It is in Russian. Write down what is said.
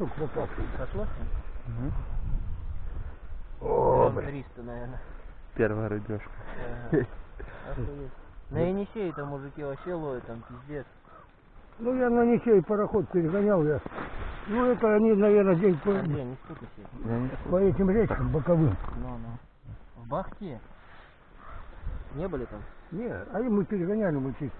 штук пропавших. Сошло? О, блин. 300, наверное. Первая рыбешка. На Енисее ну, там мужики вообще ловят, там пиздец. Ну, я на Енисей пароход перегонял я. Ну, это они, наверное, день по, а где, не по этим речкам боковым. Ну, ну. В Бахте. Не были там? Не, а им мы перегоняли, мы чуть